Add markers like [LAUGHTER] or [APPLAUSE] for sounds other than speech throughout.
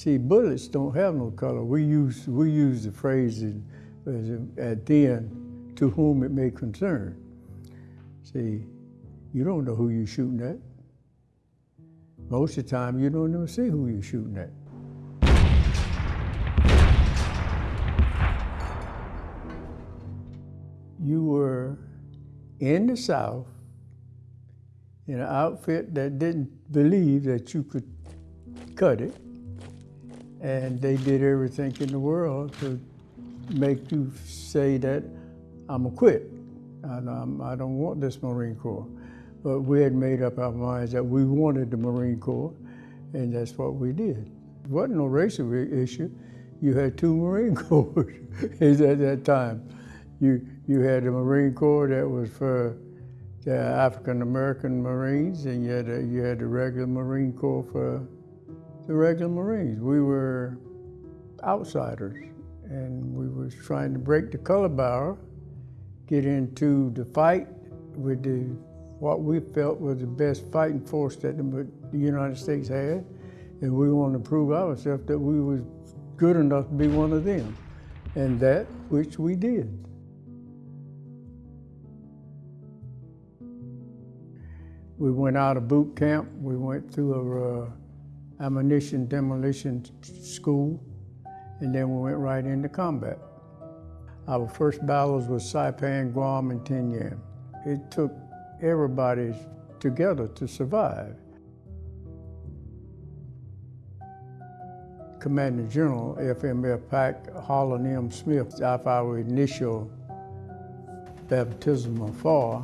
See, bullets don't have no color. We use, we use the phrase at the end, to whom it may concern. See, you don't know who you're shooting at. Most of the time, you don't even see who you're shooting at. You were in the South in an outfit that didn't believe that you could cut it. And they did everything in the world to make you say that I'm a quit. And I'm, I don't want this Marine Corps. But we had made up our minds that we wanted the Marine Corps, and that's what we did. It wasn't no racial issue. You had two Marine [LAUGHS] Corps at that time. You, you had the Marine Corps that was for the African American Marines, and you had, a, you had the regular Marine Corps for the regular Marines. We were outsiders, and we was trying to break the color barrier, get into the fight with the what we felt was the best fighting force that the, the United States had, and we wanted to prove ourselves that we was good enough to be one of them, and that which we did. We went out of boot camp. We went through a uh, ammunition demolition school, and then we went right into combat. Our first battles was Saipan, Guam, and Tinian. It took everybody together to survive. Commander General FMF Pac, Holland M. Smith, after our initial baptism of fire,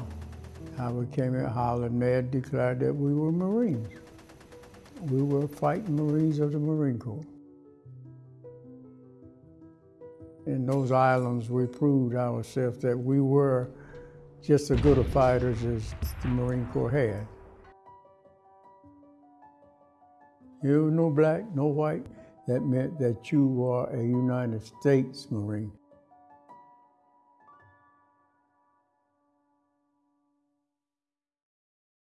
how we came in Holland Med declared that we were Marines. We were fighting Marines of the Marine Corps. In those islands, we proved ourselves that we were just as good of fighters as the Marine Corps had. You were no black, no white. That meant that you were a United States Marine.